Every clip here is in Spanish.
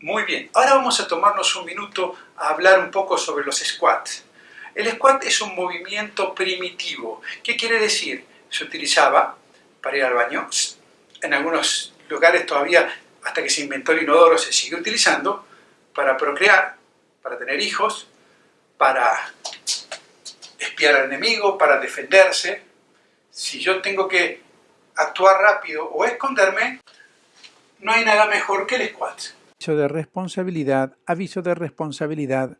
Muy bien, ahora vamos a tomarnos un minuto a hablar un poco sobre los squats. El squat es un movimiento primitivo. ¿Qué quiere decir? Se utilizaba para ir al baño. En algunos lugares todavía, hasta que se inventó el inodoro, se sigue utilizando para procrear, para tener hijos, para espiar al enemigo, para defenderse. Si yo tengo que actuar rápido o esconderme, no hay nada mejor que el squat. Aviso de responsabilidad, aviso de responsabilidad.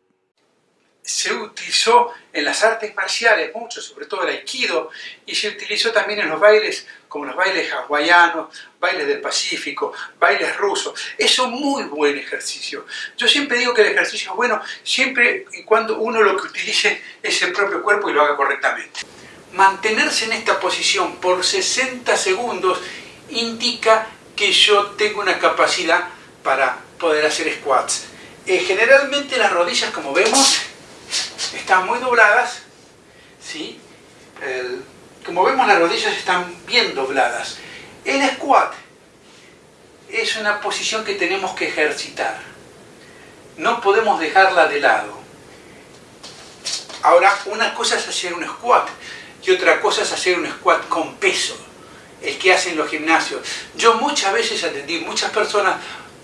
Se utilizó en las artes marciales mucho, sobre todo el aikido, y se utilizó también en los bailes, como los bailes hawaianos, bailes del Pacífico, bailes rusos. Es un muy buen ejercicio. Yo siempre digo que el ejercicio es bueno siempre y cuando uno lo que utilice es el propio cuerpo y lo haga correctamente. Mantenerse en esta posición por 60 segundos indica que yo tengo una capacidad para poder hacer squats. Eh, generalmente las rodillas, como vemos, están muy dobladas. ¿sí? como vemos, las rodillas están bien dobladas. El squat es una posición que tenemos que ejercitar. No podemos dejarla de lado. Ahora, una cosa es hacer un squat y otra cosa es hacer un squat con peso el que hacen los gimnasios. Yo muchas veces atendí muchas personas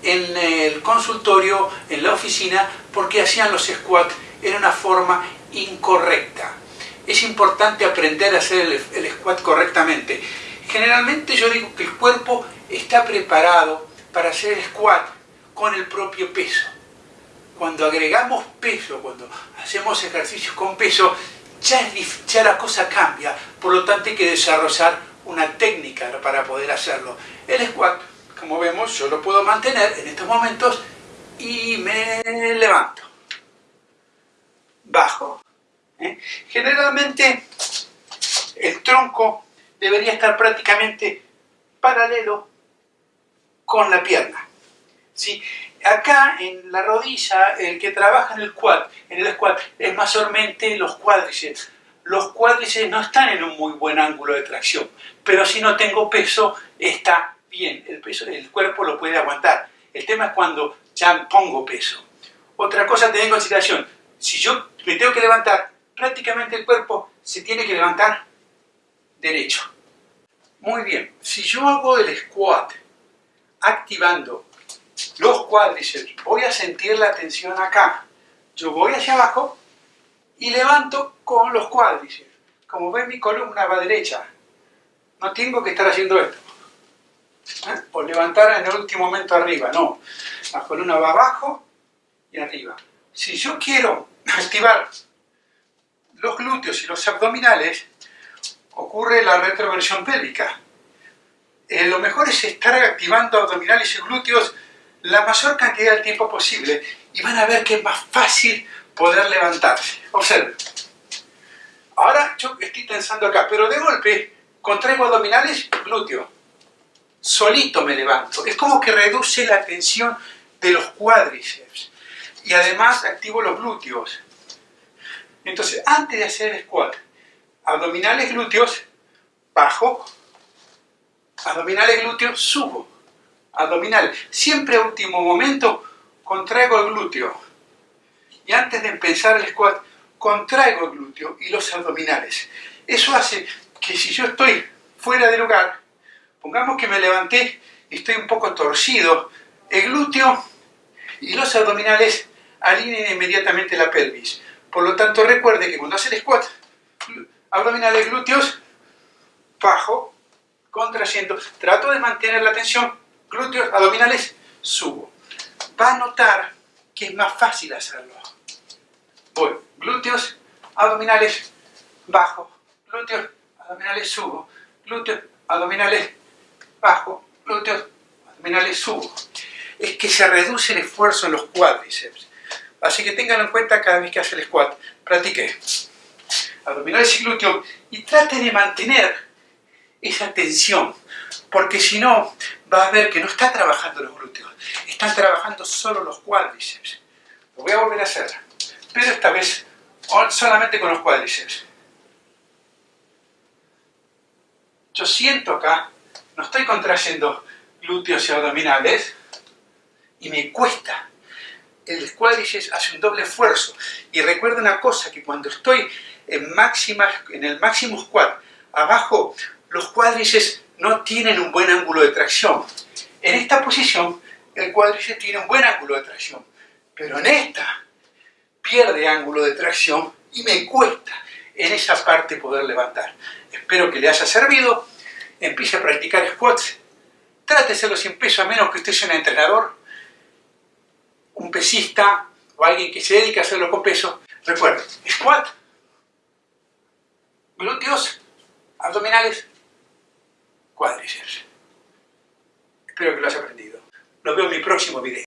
en el consultorio, en la oficina, porque hacían los squats en una forma incorrecta. Es importante aprender a hacer el, el squat correctamente. Generalmente yo digo que el cuerpo está preparado para hacer squat con el propio peso. Cuando agregamos peso, cuando hacemos ejercicios con peso, ya, ya la cosa cambia. Por lo tanto hay que desarrollar una técnica para poder hacerlo. El squat, como vemos, yo lo puedo mantener en estos momentos y me levanto. Bajo. ¿eh? Generalmente el tronco debería estar prácticamente paralelo con la pierna. ¿sí? Acá en la rodilla, el que trabaja en el squat, en el squat es mayormente los cuádriceps los cuádriceps no están en un muy buen ángulo de tracción, pero si no tengo peso, está bien, el, peso, el cuerpo lo puede aguantar. El tema es cuando ya pongo peso. Otra cosa a tener en consideración, si yo me tengo que levantar, prácticamente el cuerpo se tiene que levantar derecho. Muy bien, si yo hago el squat activando los cuádriceps, voy a sentir la tensión acá. Yo voy hacia abajo y levanto con los cuádriceps. Como ven, mi columna va derecha. No tengo que estar haciendo esto. ¿Eh? O levantar en el último momento arriba, no. La columna va abajo y arriba. Si yo quiero activar los glúteos y los abdominales, ocurre la retroversión pélvica. Eh, lo mejor es estar activando abdominales y glúteos la mayor cantidad de tiempo posible y van a ver que es más fácil poder levantarse. Observen. Ahora yo estoy pensando acá, pero de golpe contraigo abdominales, glúteo. Solito me levanto. Es como que reduce la tensión de los cuádriceps. Y además activo los glúteos. Entonces, antes de hacer el squat, abdominales, glúteos, bajo, abdominales, glúteos, subo. Abdominales. Siempre a último momento contraigo el glúteo y antes de empezar el squat contraigo el glúteo y los abdominales. Eso hace que si yo estoy fuera de lugar, pongamos que me levanté y estoy un poco torcido, el glúteo y los abdominales alineen inmediatamente la pelvis. Por lo tanto, recuerde que cuando hace el squat, abdominales, glúteos, bajo, contrayendo, trato de mantener la tensión, glúteos, abdominales, subo. Va a notar que es más fácil hacerlo. Voy, glúteos, abdominales, bajo, glúteos, abdominales, subo, glúteos, abdominales, bajo, glúteos, abdominales, subo. Es que se reduce el esfuerzo en los cuádriceps. Así que ténganlo en cuenta cada vez que hace el squat. Practique abdominales y glúteos y trate de mantener esa tensión, porque si no, va a ver que no está trabajando los glúteos, están trabajando solo los cuádriceps. Lo voy a volver a hacer pero esta vez solamente con los cuádriceps. Yo siento acá, no estoy contrayendo glúteos y abdominales, y me cuesta. El cuádriceps hace un doble esfuerzo. Y recuerda una cosa, que cuando estoy en, máxima, en el máximo squat, abajo los cuádriceps no tienen un buen ángulo de tracción. En esta posición, el cuádriceps tiene un buen ángulo de tracción. Pero en esta, pierde ángulo de tracción y me cuesta en esa parte poder levantar. Espero que le haya servido. Empiece a practicar squats. Tráteselo sin peso, a menos que usted sea un entrenador, un pesista o alguien que se dedique a hacerlo con peso. Recuerde, squat, glúteos, abdominales, cuádriceps. Espero que lo haya aprendido. Nos vemos en mi próximo video.